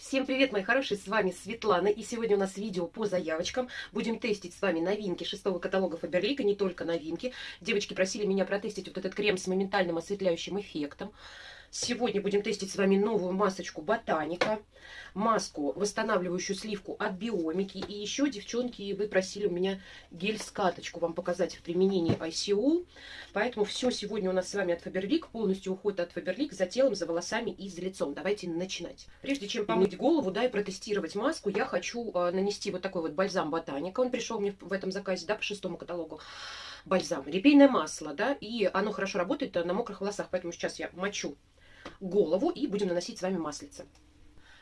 Всем привет, мои хорошие, с вами Светлана, и сегодня у нас видео по заявочкам. Будем тестить с вами новинки шестого каталога Фаберлика, не только новинки. Девочки просили меня протестить вот этот крем с моментальным осветляющим эффектом. Сегодня будем тестить с вами новую масочку Ботаника, маску, восстанавливающую сливку от Биомики. И еще, девчонки, вы просили у меня гель-скаточку вам показать в применении ICO. Поэтому все сегодня у нас с вами от Фаберлик, полностью уход от Фаберлик за телом, за волосами и за лицом. Давайте начинать. Прежде чем помыть голову, да, и протестировать маску, я хочу э, нанести вот такой вот бальзам Ботаника. Он пришел мне в этом заказе, да, по шестому каталогу бальзам. Репейное масло, да, и оно хорошо работает на мокрых волосах, поэтому сейчас я мочу голову и будем наносить с вами маслице.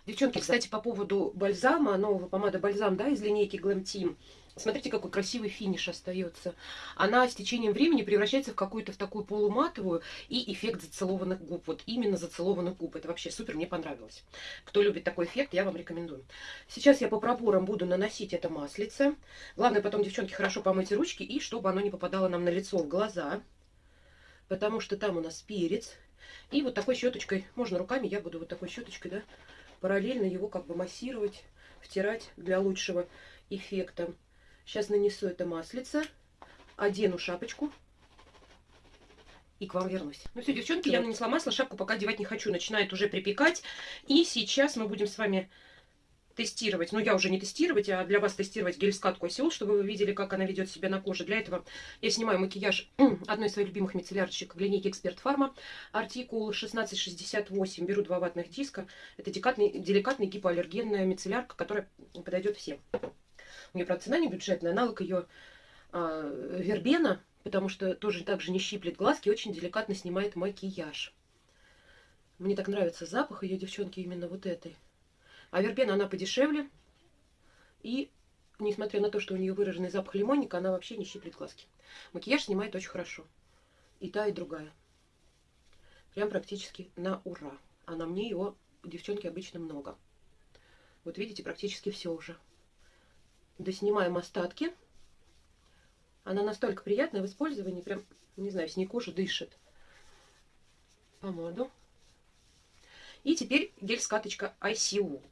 Девчонки, кстати, по поводу бальзама, нового помада бальзам, да, из линейки Glam Team. Смотрите, какой красивый финиш остается. Она с течением времени превращается в какую-то в такую полуматовую и эффект зацелованных губ. Вот именно зацелованных губ. Это вообще супер, мне понравилось. Кто любит такой эффект, я вам рекомендую. Сейчас я по проборам буду наносить это маслице. Главное потом, девчонки, хорошо помыть ручки и чтобы оно не попадало нам на лицо, в глаза. Потому что там у нас перец. И вот такой щеточкой, можно руками, я буду вот такой щеточкой, да, параллельно его как бы массировать, втирать для лучшего эффекта. Сейчас нанесу это маслице, одену шапочку и к вам вернусь. Ну все, девчонки, я нанесла масло, шапку пока одевать не хочу, начинает уже припекать. И сейчас мы будем с вами тестировать, ну я уже не тестировать, а для вас тестировать гель-скатку осел, чтобы вы видели, как она ведет себя на коже. Для этого я снимаю макияж одной из своих любимых мицеллярочек в линейке Эксперт Фарма. Артикул 1668. Беру два ватных диска. Это деликатный, деликатный гипоаллергенная мицеллярка, которая подойдет всем. У нее, правда, цена не бюджетная. Аналог ее а, вербена, потому что тоже так же не щиплет глазки, очень деликатно снимает макияж. Мне так нравится запах ее, девчонки, именно вот этой. А вербена, она подешевле. И, несмотря на то, что у нее выраженный запах лимонника, она вообще не щиплет глазки. Макияж снимает очень хорошо. И та, и другая. Прям практически на ура. А на мне его, девчонки, обычно много. Вот видите, практически все уже. Доснимаем остатки. Она настолько приятная в использовании, прям, не знаю, с ней кожа дышит. Помаду. И теперь гель-скаточка ICU.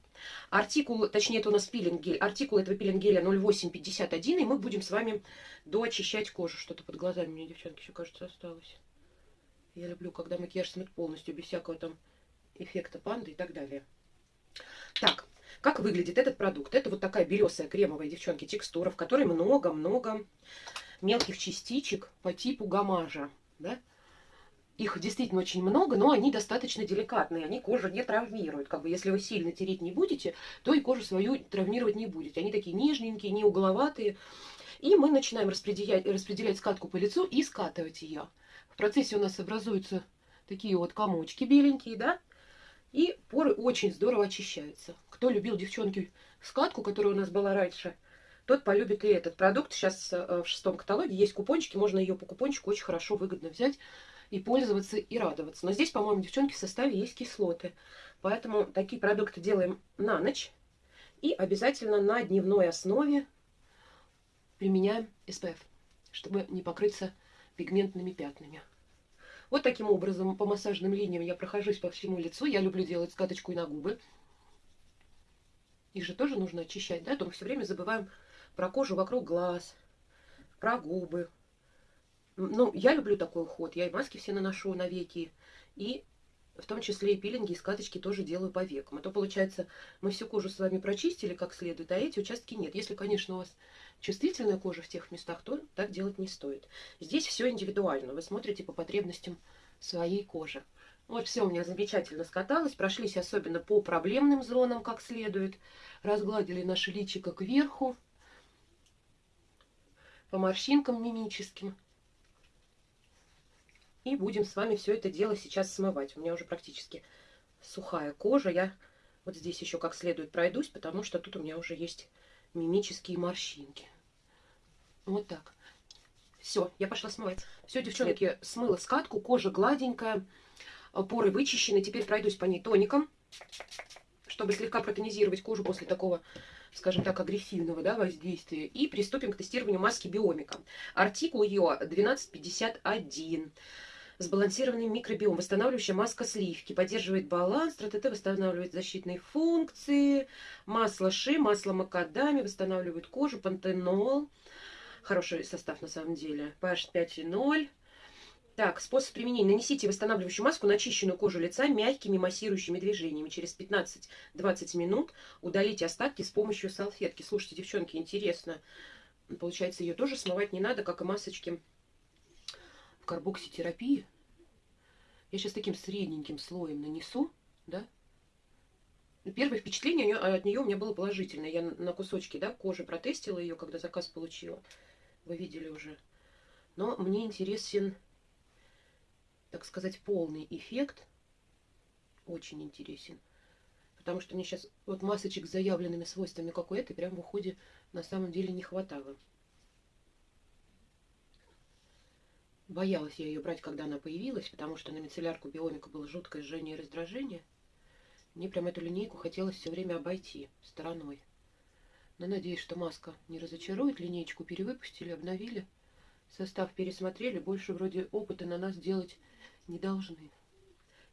Артикул, точнее, это у нас пилинг-гель. Артикул этого пилинг-геля 0851, и мы будем с вами доочищать кожу. Что-то под глазами меня, девчонки, еще, кажется, осталось. Я люблю, когда макияж смыт полностью, без всякого там эффекта панды и так далее. Так, как выглядит этот продукт? Это вот такая белесая кремовая, девчонки, текстура, в которой много-много мелких частичек по типу гамажа, да? Их действительно очень много, но они достаточно деликатные, они кожу не травмируют. Как бы если вы сильно тереть не будете, то и кожу свою травмировать не будете. Они такие нежненькие, не угловатые. И мы начинаем распределять, распределять скатку по лицу и скатывать ее. В процессе у нас образуются такие вот комочки беленькие, да? И поры очень здорово очищаются. Кто любил, девчонки, скатку, которая у нас была раньше, тот полюбит и этот продукт. Сейчас э, в шестом каталоге есть купончики, можно ее по купончику очень хорошо, выгодно взять и пользоваться, и радоваться. Но здесь, по-моему, девчонки, в составе есть кислоты. Поэтому такие продукты делаем на ночь. И обязательно на дневной основе применяем SPF, чтобы не покрыться пигментными пятнами. Вот таким образом по массажным линиям я прохожусь по всему лицу. Я люблю делать скаточку и на губы. Их же тоже нужно очищать, да? А то мы все время забываем про кожу вокруг глаз, про губы, ну, я люблю такой уход. Я и маски все наношу на веки. И в том числе и пилинги, и скаточки тоже делаю по векам. А то, получается, мы всю кожу с вами прочистили как следует, а эти участки нет. Если, конечно, у вас чувствительная кожа в тех местах, то так делать не стоит. Здесь все индивидуально. Вы смотрите по потребностям своей кожи. Вот все у меня замечательно скаталось. Прошлись особенно по проблемным зонам как следует. Разгладили наше личико кверху. По морщинкам мимическим. И будем с вами все это дело сейчас смывать. У меня уже практически сухая кожа. Я вот здесь еще как следует пройдусь, потому что тут у меня уже есть мимические морщинки. Вот так. Все, я пошла смывать. Все, девчонки, смыла скатку, кожа гладенькая, поры вычищены. Теперь пройдусь по ней тоником, чтобы слегка протонизировать кожу после такого скажем так, агрессивного да, воздействия. И приступим к тестированию маски Биомика. Артикул ее 1251. Сбалансированный микробиом. Восстанавливающая маска сливки. Поддерживает баланс. ТТТ восстанавливает защитные функции. Масло ши, масло макадами. Восстанавливает кожу. Пантенол. Хороший состав на самом деле. pH 5,0. Так, способ применения. Нанесите восстанавливающую маску на очищенную кожу лица мягкими массирующими движениями. Через 15-20 минут удалите остатки с помощью салфетки. Слушайте, девчонки, интересно. Получается, ее тоже смывать не надо, как и масочки карбокситерапии. Я сейчас таким средненьким слоем нанесу, да? Первое впечатление от нее у меня было положительное. Я на кусочки да, кожи протестила ее, когда заказ получила. Вы видели уже. Но мне интересен так сказать, полный эффект. Очень интересен. Потому что мне сейчас вот масочек с заявленными свойствами, как у этой, прям в уходе на самом деле не хватало. Боялась я ее брать, когда она появилась, потому что на мицеллярку биомика было жуткое жжение и раздражение. Мне прям эту линейку хотелось все время обойти стороной. Но надеюсь, что маска не разочарует. Линейку перевыпустили, обновили. Состав пересмотрели. Больше вроде опыта на нас делать не должны.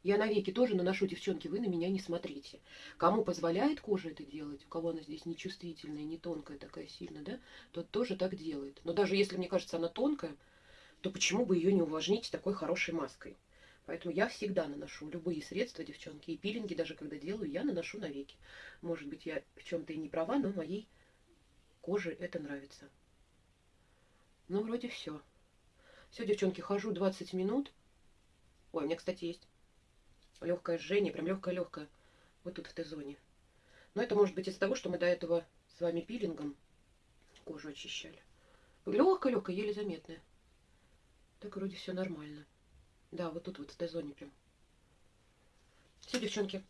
Я навеки тоже наношу, девчонки, вы на меня не смотрите. Кому позволяет кожа это делать, у кого она здесь нечувствительная, не тонкая такая сильно, да, тот тоже так делает. Но даже если, мне кажется, она тонкая, то почему бы ее не увлажнить такой хорошей маской? Поэтому я всегда наношу любые средства, девчонки, и пилинги даже когда делаю, я наношу навеки. Может быть, я в чем-то и не права, но моей коже это нравится. Ну, вроде все. Все, девчонки, хожу 20 минут. Ой, у меня, кстати, есть легкое жжение, прям легкое-легкое. Вот тут в Т-зоне. Но это может быть из-за того, что мы до этого с вами пилингом кожу очищали. Легкое-легкое, еле заметное. Так вроде все нормально. Да, вот тут вот в Т-зоне прям. Все, девчонки,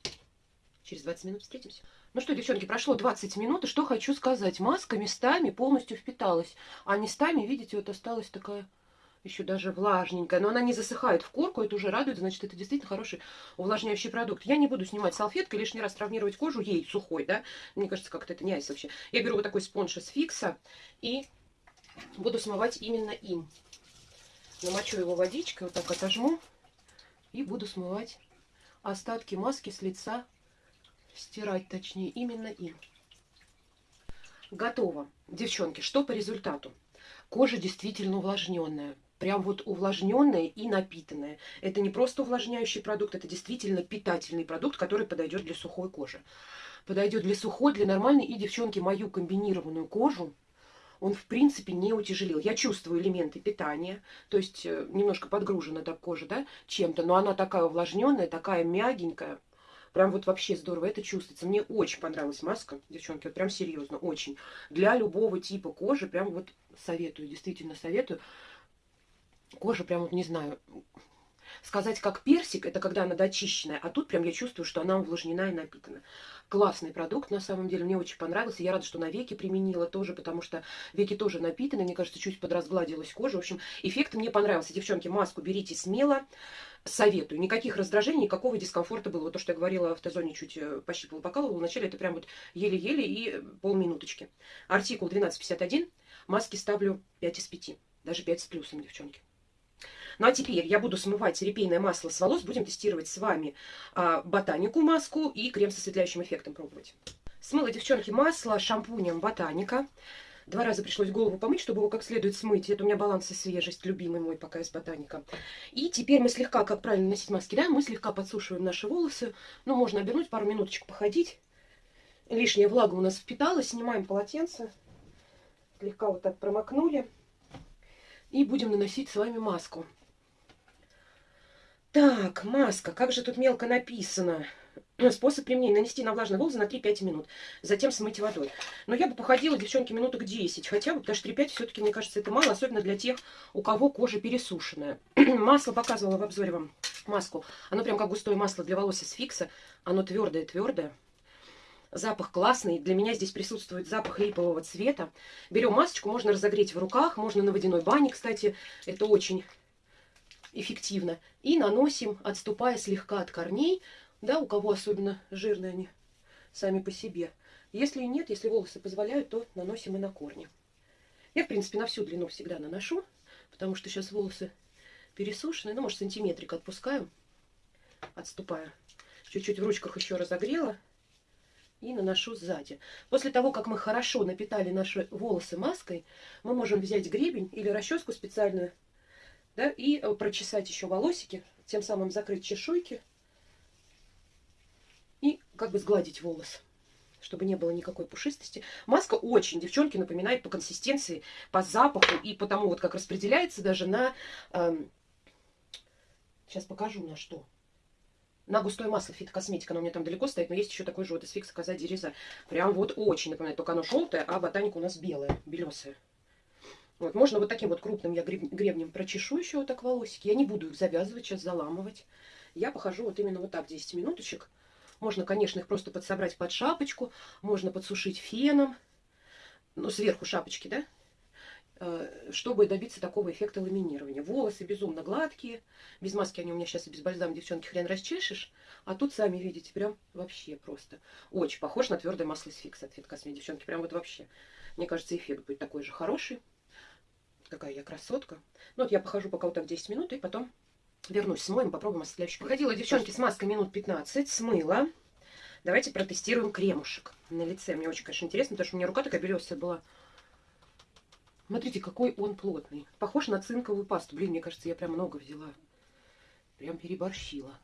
через 20 минут встретимся. Ну что, девчонки, прошло 20 минут, и что хочу сказать. Маска местами полностью впиталась, а местами, видите, вот осталась такая еще даже влажненькая, но она не засыхает в корку, это уже радует, значит, это действительно хороший увлажняющий продукт. Я не буду снимать салфеткой, лишний раз травмировать кожу ей сухой, да, мне кажется, как-то это не айс вообще. Я беру вот такой спонж из фикса и буду смывать именно им. Намочу его водичкой, вот так отожму и буду смывать остатки маски с лица, стирать точнее, именно им. Готово. Девчонки, что по результату? Кожа действительно увлажненная прям вот увлажненная и напитанная. Это не просто увлажняющий продукт, это действительно питательный продукт, который подойдет для сухой кожи. Подойдет для сухой, для нормальной. И, девчонки, мою комбинированную кожу он, в принципе, не утяжелил. Я чувствую элементы питания, то есть э, немножко подгружена так кожа, да, чем-то, но она такая увлажненная, такая мягенькая. Прям вот вообще здорово это чувствуется. Мне очень понравилась маска, девчонки, вот прям серьезно, очень. Для любого типа кожи прям вот советую, действительно советую кожа прям вот не знаю, сказать как персик, это когда она дочищенная, а тут прям я чувствую, что она увлажнена и напитана. Классный продукт, на самом деле, мне очень понравился. Я рада, что на веки применила тоже, потому что веки тоже напитаны, мне кажется, чуть подразгладилась кожа. В общем, эффект мне понравился. Девчонки, маску берите смело, советую. Никаких раздражений, никакого дискомфорта было. Вот то, что я говорила в Т-зоне, чуть э, пощипывала, покалывала. Вначале это прям вот еле-еле и полминуточки. Артикул 1251, маски ставлю 5 из 5, даже 5 с плюсом, девчонки. Ну а теперь я буду смывать репейное масло с волос. Будем тестировать с вами а, ботанику маску и крем с осветляющим эффектом пробовать. Смыла, девчонки, масло шампунем ботаника. Два раза пришлось голову помыть, чтобы его как следует смыть. Это у меня баланс и свежесть, любимый мой пока из ботаника. И теперь мы слегка, как правильно носить маски, да, мы слегка подсушиваем наши волосы. Ну, можно обернуть, пару минуточек походить. Лишняя влага у нас впиталась. Снимаем полотенце. Слегка вот так промокнули. И будем наносить с вами маску. Так, маска. Как же тут мелко написано. Способ применения. Нанести на влажные волосы на 3-5 минут. Затем смыть водой. Но я бы походила, девчонки, минуток 10 хотя бы, потому что 3-5 все-таки, мне кажется, это мало. Особенно для тех, у кого кожа пересушенная. масло показывала в обзоре вам. Маску. Оно прям как густое масло для волос из фикса. Оно твердое-твердое. Запах классный. Для меня здесь присутствует запах липового цвета. Берем масочку, можно разогреть в руках, можно на водяной бане, кстати. Это очень эффективно. И наносим, отступая слегка от корней, да, у кого особенно жирные они сами по себе. Если нет, если волосы позволяют, то наносим и на корни. Я, в принципе, на всю длину всегда наношу, потому что сейчас волосы пересушенный, ну, может, сантиметрик отпускаю, отступаю. Чуть-чуть в ручках еще разогрела и наношу сзади. После того, как мы хорошо напитали наши волосы маской, мы можем взять гребень или расческу специальную, да, и э, прочесать еще волосики, тем самым закрыть чешуйки и как бы сгладить волос чтобы не было никакой пушистости. Маска очень, девчонки, напоминает по консистенции, по запаху и по тому, вот как распределяется даже на... Эм, сейчас покажу на что. На густое масло фитокосметика, оно у меня там далеко стоит, но есть еще такой же вот из фикса коза дереза. Прям вот очень напоминает, только оно желтое, а ботаника у нас белая, белесая. Вот, можно вот таким вот крупным я гребнем прочешу еще вот так волосики. Я не буду их завязывать, сейчас заламывать. Я похожу вот именно вот так 10 минуточек. Можно, конечно, их просто подсобрать под шапочку, можно подсушить феном, ну, сверху шапочки, да, э, чтобы добиться такого эффекта ламинирования. Волосы безумно гладкие, без маски они у меня сейчас и без бальзама, девчонки, хрен расчешешь, а тут, сами видите, прям вообще просто очень похож на твердое масло из фикса от Фиткосме, девчонки, прям вот вообще. Мне кажется, эффект будет такой же хороший. Какая я красотка. Ну вот я похожу пока вот так 10 минут и потом Вернусь, смоем, попробуем осветляющий. Походила, девчонки, с маской минут 15, смыла. Давайте протестируем кремушек на лице. Мне очень, конечно, интересно, потому что у меня рука такая белесая была. Смотрите, какой он плотный. Похож на цинковую пасту. Блин, мне кажется, я прям много взяла. Прям переборщила.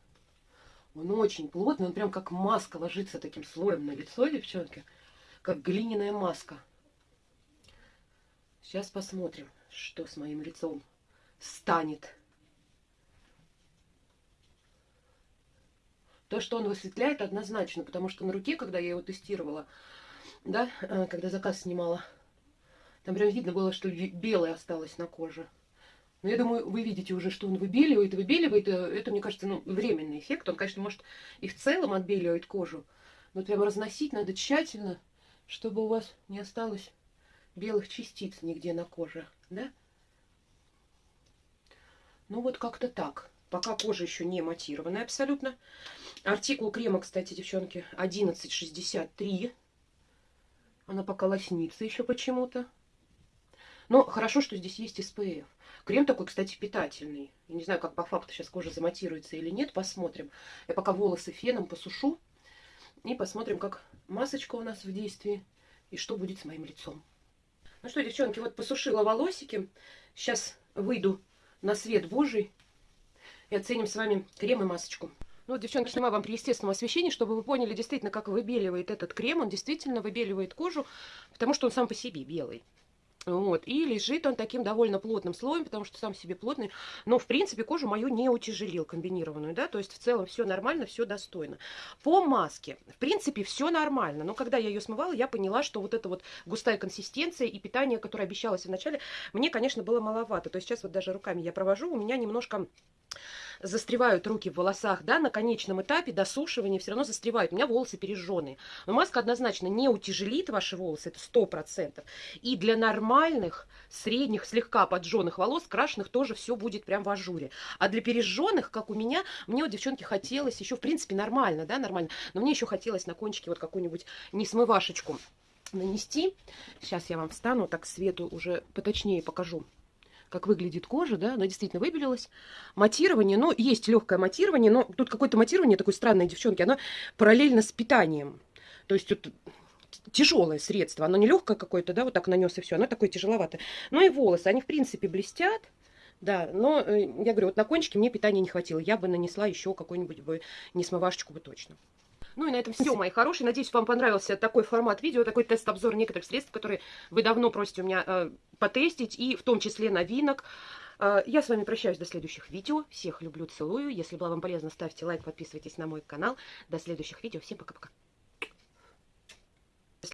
Он очень плотный, он прям как маска ложится таким слоем на лицо, девчонки. Как глиняная маска. Сейчас посмотрим, что с моим лицом станет. То, что он высветляет, однозначно, потому что на руке, когда я его тестировала, да, э, когда заказ снимала, там прям видно было, что белое осталось на коже. Но я думаю, вы видите уже, что он выбеливает, выбеливает. Э, это, мне кажется, ну, временный эффект. Он, конечно, может и в целом отбеливает кожу. Но прямо разносить надо тщательно, чтобы у вас не осталось белых частиц нигде на коже. Да? Ну, вот как-то так. Пока кожа еще не матированная абсолютно. Артикул крема, кстати, девчонки, 11,63. Она пока лоснится еще почему-то. Но хорошо, что здесь есть SPF. Крем такой, кстати, питательный. Я не знаю, как по факту сейчас кожа заматируется или нет. Посмотрим. Я пока волосы феном посушу. И посмотрим, как масочка у нас в действии. И что будет с моим лицом. Ну что, девчонки, вот посушила волосики. Сейчас выйду на свет божий и оценим с вами крем и масочку. Ну, вот, девчонки, снимаю вам при естественном освещении, чтобы вы поняли действительно, как выбеливает этот крем. Он действительно выбеливает кожу, потому что он сам по себе белый. Вот, и лежит он таким довольно плотным слоем, потому что сам себе плотный, но, в принципе, кожу мою не утяжелил комбинированную, да, то есть в целом все нормально, все достойно. По маске, в принципе, все нормально, но когда я ее смывала, я поняла, что вот эта вот густая консистенция и питание, которое обещалось вначале, мне, конечно, было маловато, то есть сейчас вот даже руками я провожу, у меня немножко застревают руки в волосах, да, на конечном этапе досушивания все равно застревают. У меня волосы пережженные. Но маска однозначно не утяжелит ваши волосы, это сто процентов. И для нормальных, средних, слегка поджженных волос, крашеных тоже все будет прям в ажуре. А для пережженных, как у меня, мне вот, девчонки, хотелось еще, в принципе, нормально, да, нормально, но мне еще хотелось на кончике вот какую-нибудь несмывашечку нанести. Сейчас я вам встану, так свету уже поточнее покажу как выглядит кожа, да, она действительно выбелилась. Матирование, ну, есть легкое матирование, но тут какое-то матирование такое странное, девчонки, оно параллельно с питанием. То есть вот тяжелое средство, оно не легкое какое-то, да, вот так нанес и все, оно такое тяжеловатое. Ну и волосы, они в принципе блестят, да, но э, я говорю, вот на кончике мне питания не хватило, я бы нанесла еще какой-нибудь бы несмывашечку бы точно. Ну и на этом все, мои хорошие. Надеюсь, вам понравился такой формат видео, такой тест-обзор некоторых средств, которые вы давно просите у меня э, потестить, и в том числе новинок. Э, я с вами прощаюсь до следующих видео. Всех люблю, целую. Если было вам полезно, ставьте лайк, подписывайтесь на мой канал. До следующих видео. Всем пока-пока.